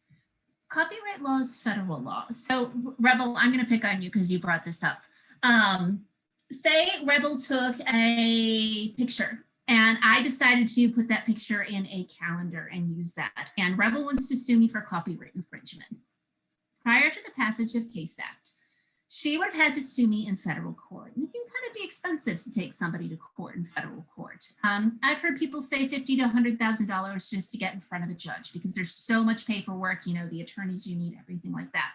Copyright law is federal law. So Rebel, I'm going to pick on you because you brought this up. Um, say Rebel took a picture and I decided to put that picture in a calendar and use that. And Rebel wants to sue me for copyright infringement prior to the passage of CASE Act, she would have had to sue me in federal court. And it can kind of be expensive to take somebody to court in federal court. Um, I've heard people say fifty to $100,000 just to get in front of a judge because there's so much paperwork, you know, the attorneys you need, everything like that.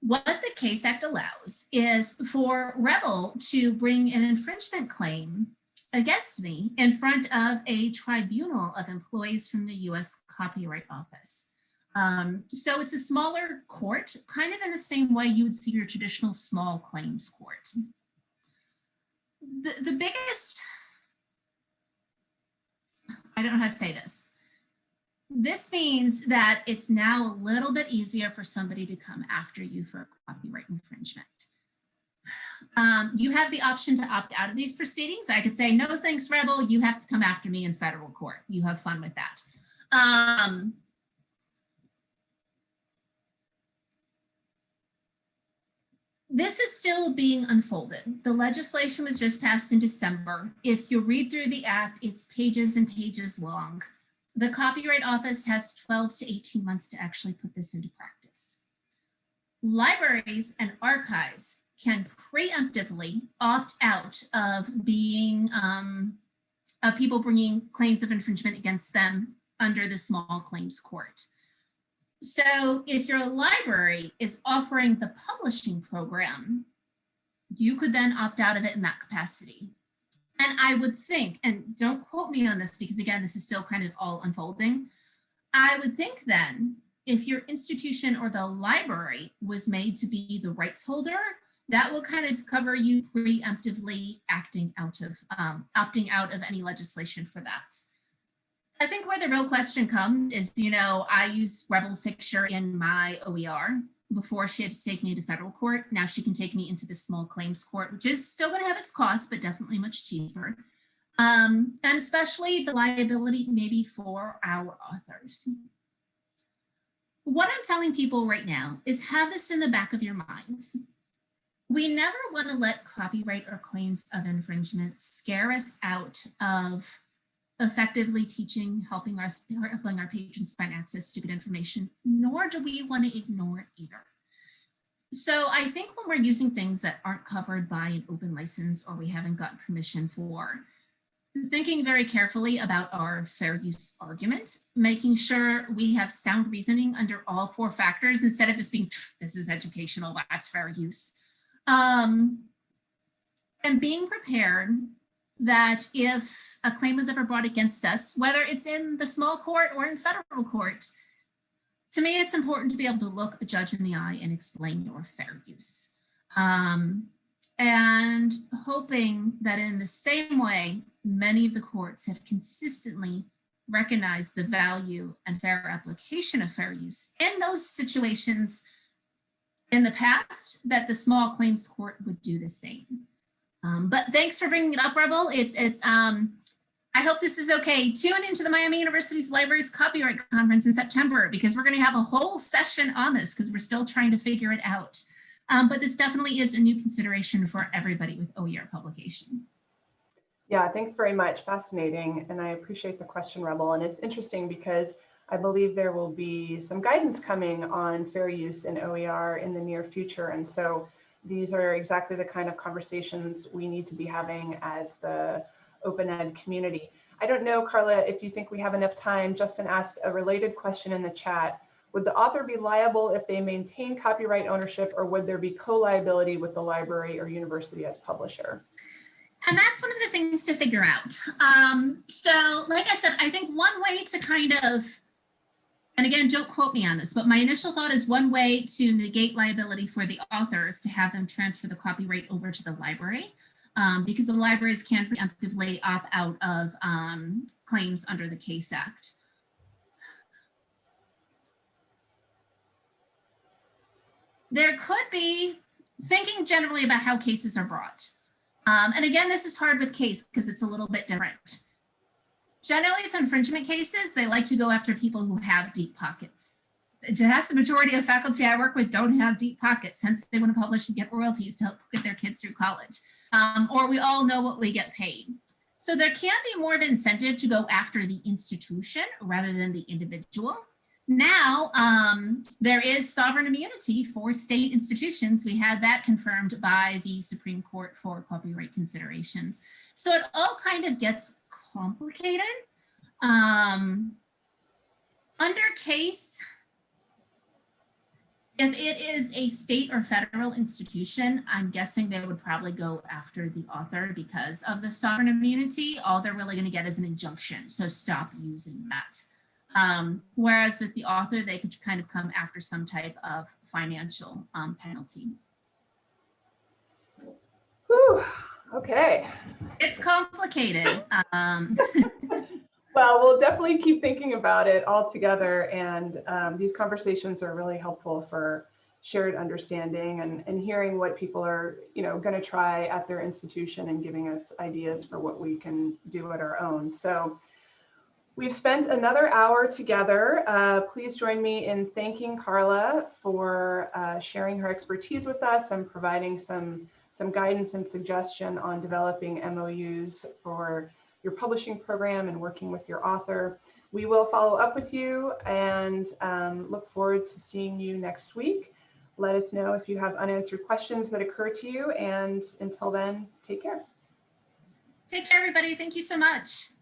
What the CASE Act allows is for Rebel to bring an infringement claim against me in front of a tribunal of employees from the US Copyright Office. Um, so it's a smaller court, kind of in the same way you would see your traditional small claims court. The, the biggest, I don't know how to say this. This means that it's now a little bit easier for somebody to come after you for a copyright infringement. Um, you have the option to opt out of these proceedings. I could say, no, thanks, Rebel. You have to come after me in federal court. You have fun with that. Um, this is still being unfolded. The legislation was just passed in December. If you read through the act, it's pages and pages long. The Copyright Office has 12 to 18 months to actually put this into practice. Libraries and archives can preemptively opt out of being, um, of people bringing claims of infringement against them under the small claims court. So if your library is offering the publishing program, you could then opt out of it in that capacity. And I would think, and don't quote me on this because again, this is still kind of all unfolding. I would think then if your institution or the library was made to be the rights holder, that will kind of cover you preemptively acting out of, um, opting out of any legislation for that. I think where the real question comes is, you know, I use Rebel's picture in my OER before she had to take me to federal court. Now she can take me into the small claims court, which is still going to have its costs, but definitely much cheaper. Um, and especially the liability maybe for our authors. What I'm telling people right now is have this in the back of your minds. We never want to let copyright or claims of infringement scare us out of effectively teaching, helping us, helping our patrons find access to good information, nor do we want to ignore either. So I think when we're using things that aren't covered by an open license or we haven't gotten permission for, thinking very carefully about our fair use arguments, making sure we have sound reasoning under all four factors instead of just being, this is educational, that's fair use. Um, and being prepared that if a claim was ever brought against us, whether it's in the small court or in federal court, to me, it's important to be able to look a judge in the eye and explain your fair use. Um, and hoping that in the same way, many of the courts have consistently recognized the value and fair application of fair use in those situations in the past, that the small claims court would do the same. Um, but thanks for bringing it up, Rebel. It's, it's, um, I hope this is okay. Tune into the Miami University's Libraries Copyright Conference in September because we're going to have a whole session on this because we're still trying to figure it out. Um, but this definitely is a new consideration for everybody with OER publication. Yeah, thanks very much. Fascinating. And I appreciate the question, Rebel. And it's interesting because I believe there will be some guidance coming on fair use in OER in the near future. And so these are exactly the kind of conversations we need to be having as the open ed community. I don't know, Carla, if you think we have enough time. Justin asked a related question in the chat. Would the author be liable if they maintain copyright ownership or would there be co-liability with the library or university as publisher? And that's one of the things to figure out. Um, so like I said, I think one way to kind of, and again, don't quote me on this, but my initial thought is one way to negate liability for the authors to have them transfer the copyright over to the library. Um, because the libraries can preemptively opt out of um, claims under the CASE Act. There could be thinking generally about how cases are brought. Um, and again, this is hard with case because it's a little bit different. Generally with infringement cases, they like to go after people who have deep pockets. The vast majority of faculty I work with don't have deep pockets, hence they want to publish and get royalties to help get their kids through college. Um, or we all know what we get paid. So there can be more of an incentive to go after the institution rather than the individual. Now, um, there is sovereign immunity for state institutions. We had that confirmed by the Supreme Court for copyright considerations. So it all kind of gets complicated. Um, under case, if it is a state or federal institution, I'm guessing they would probably go after the author because of the sovereign immunity. All they're really going to get is an injunction. So stop using that. Um, whereas with the author, they could kind of come after some type of financial um, penalty. Whew, okay. It's complicated. Um, Well, we'll definitely keep thinking about it all together. And um, these conversations are really helpful for shared understanding and, and hearing what people are, you know, going to try at their institution and giving us ideas for what we can do at our own. So we've spent another hour together. Uh, please join me in thanking Carla for uh, sharing her expertise with us and providing some, some guidance and suggestion on developing MOUs for your publishing program and working with your author. We will follow up with you and um, look forward to seeing you next week. Let us know if you have unanswered questions that occur to you. And until then, take care. take care, everybody. Thank you so much.